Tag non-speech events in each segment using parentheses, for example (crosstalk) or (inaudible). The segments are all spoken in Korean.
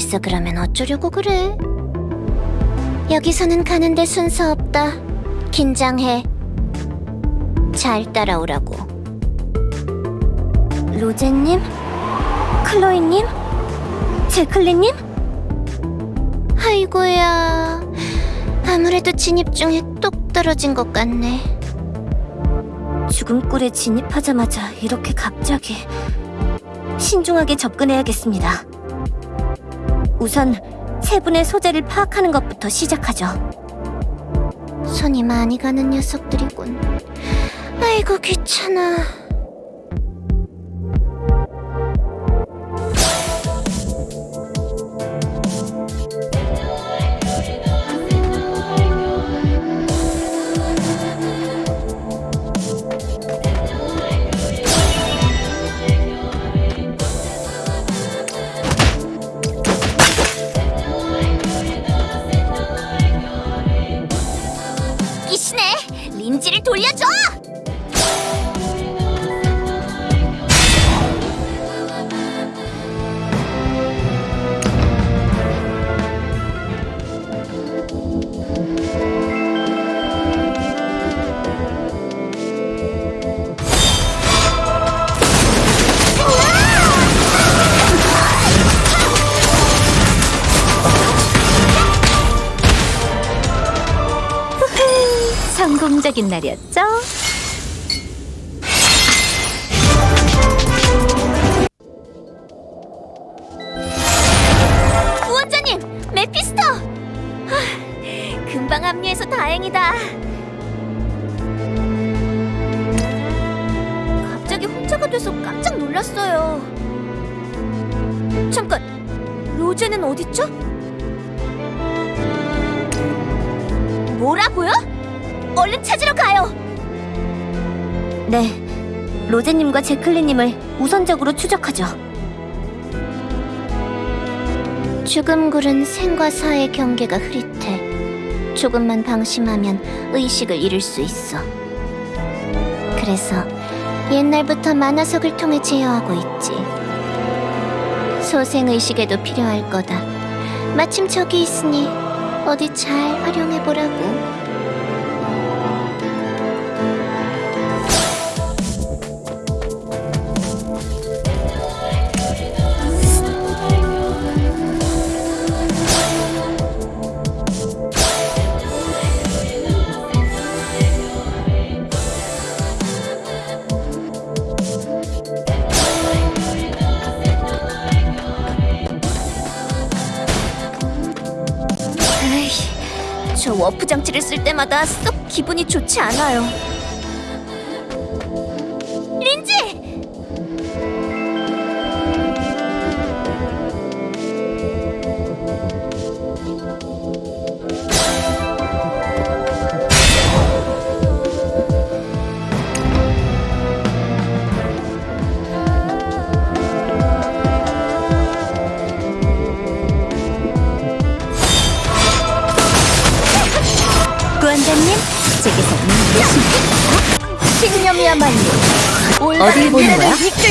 벌써 그러면 어쩌려고 그래? 여기서는 가는데 순서 없다. 긴장해. 잘 따라오라고. 로제님? 클로이님? 제클리님? 아이고야. 아무래도 진입 중에 똑 떨어진 것 같네. 죽음굴에 진입하자마자 이렇게 갑자기 신중하게 접근해야겠습니다. 우선 세 분의 소재를 파악하는 것부터 시작하죠. 손이 많이 가는 녀석들이군. 아이고 귀찮아. 성공적인 날이었죠? 구원자님, 메피스토! 하, 금방 합류해서 다행이다. 갑자기 혼자가 돼서 깜짝 놀랐어요. 잠깐, 로제는 어딨죠? 가요. 네, 로제님과 제클리님을 우선적으로 추적하죠. 죽음 굴은 생과 사의 경계가 흐릿해. 조금만 방심하면 의식을 잃을 수 있어. 그래서 옛날부터 만화석을 통해 제어하고 있지. 소생의식에도 필요할 거다. 마침 저기 있으니 어디 잘 활용해보라고. 저 워프 장치를 쓸 때마다 썩 기분이 좋지 않아요. 어딜 보는 거야? 이끌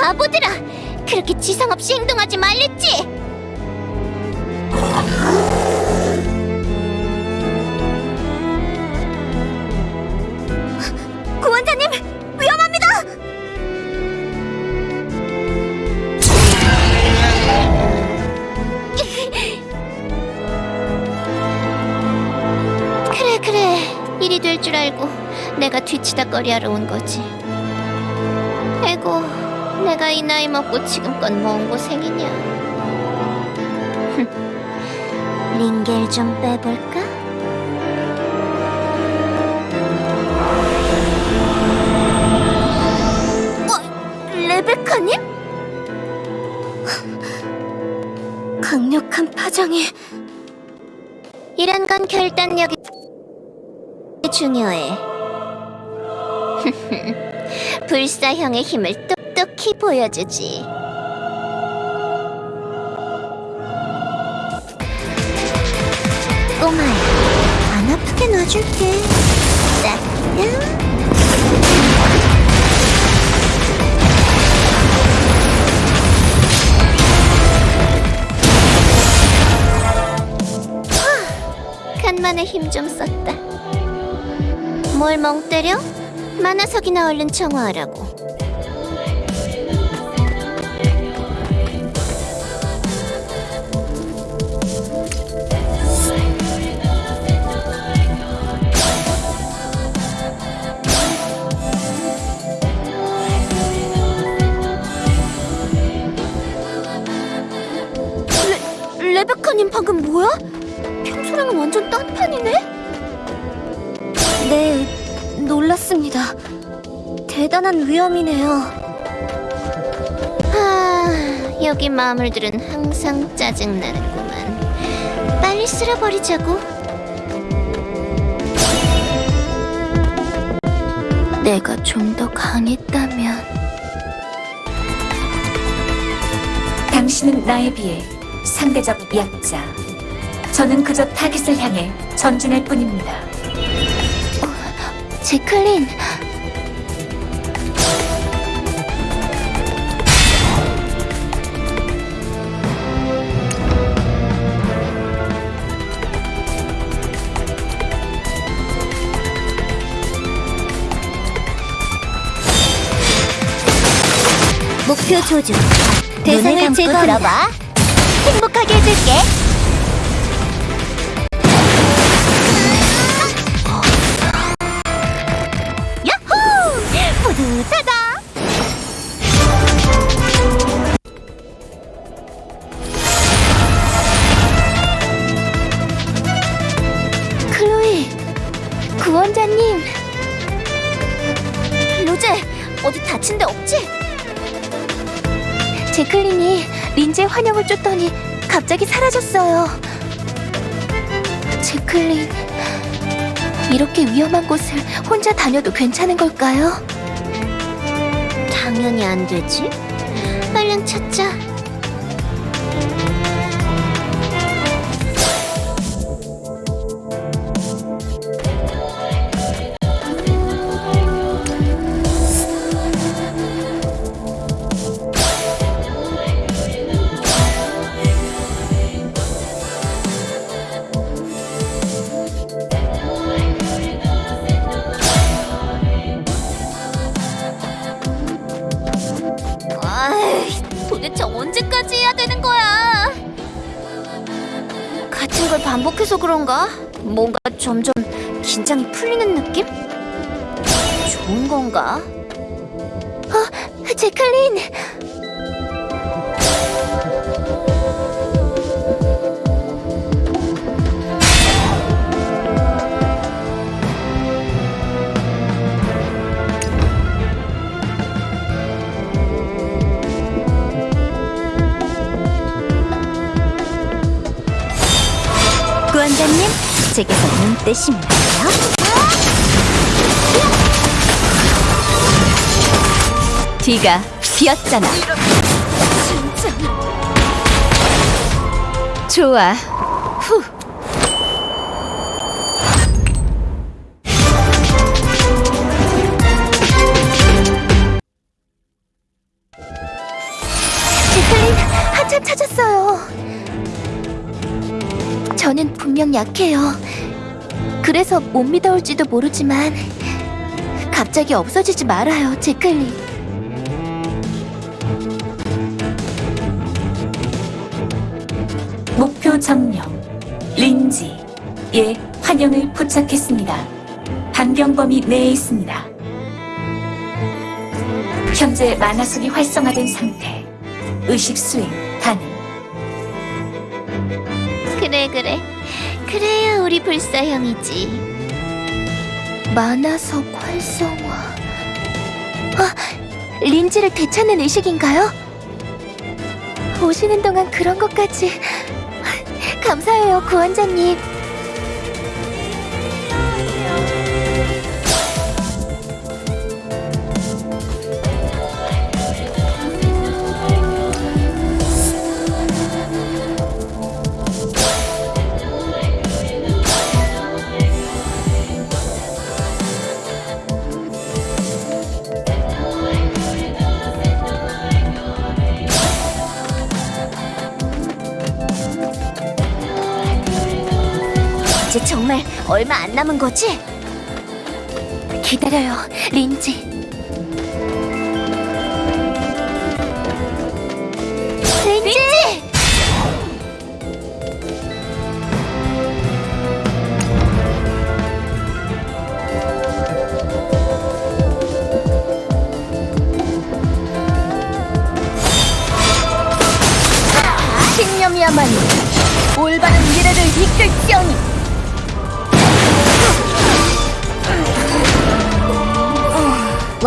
바보들아! 그렇게 지상 없이 행동하지 말랬지! 구원자님! 위험합니다! 그래 그래 일이 될 줄 알고 내가 뒤치다 거리하러 온 거지 에고 내가 이 나이 먹고 지금껏 뭔 고생이냐 (laughs) 링겔 좀 빼볼까? 어? 레베카님? (laughs) 굉장히 이런 건 결단력이 중요해. (laughs) 불사형의 힘을 똑똑히 보여주지. 꼬마야, 안 아프게 놔줄게. 따끔. 간만에 힘 좀 썼다. 뭘 멍 때려? 만화석이나 얼른 청화하라고. 뭐야? 평소랑은 완전 딴 판이네? 네, 놀랐습니다. 대단한 위험이네요. 아, 여기 마물들은 항상 짜증나는구만. 빨리 쓸어버리자고. 내가 좀 더 강했다면. 당신은 나에 비해 상대적 약자. 저는 그저 타깃을 향해 전진할 뿐입니다. 제클린. 목표 조준. 대상을 제거한다. 행복하게 해줄게. 제클린이 린제 환영을 쫓더니 갑자기 사라졌어요. 제클린, 이렇게 위험한 곳을 혼자 다녀도 괜찮은 걸까요? 당연히 안 되지. 얼른 찾자. 반복해서 그런가? 뭔가 점점 긴장이 풀리는 느낌? 좋은 건가? 어, 제클린! 제게서 눈 돼요. 뒤가 비었잖아. 좋아. 후. 저는 분명 약해요. 그래서 못 믿어올지도 모르지만 갑자기 없어지지 말아요, 제클린. 목표 점령. 린지. 예, 환영을 포착했습니다. 반경범위 내에 있습니다. 현재 만화석이 활성화된 상태. 의식 수행 가능. 그래 그래 그래야 우리 불사형이지 만화석 활성화 아 린지를 되찾는 의식인가요? 오시는 동안 그런 것까지 감사해요, 구원자님. 정말 얼마 안 남은 거지? 기다려요. 린지!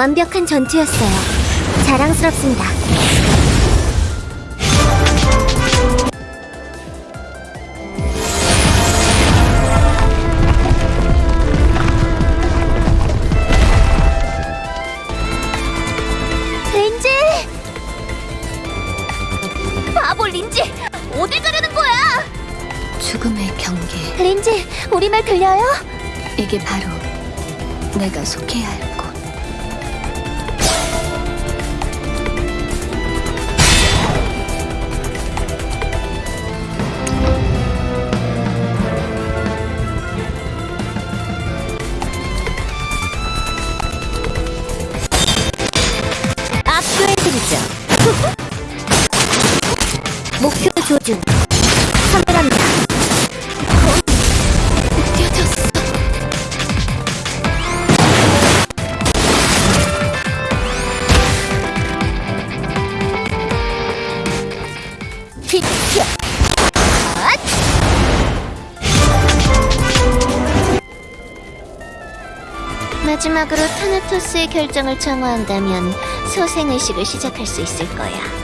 완벽한 전투였어요. 자랑스럽습니다. 린지! 바보 린지! 어딜 가려는 거야? 죽음의 경계. 린지, 우리 말 들려요? 이게 바로 내가 속해야 할 앗! 마지막으로 타나토스의 결정을 청구한다면 소생의식을 시작할 수 있을 거야.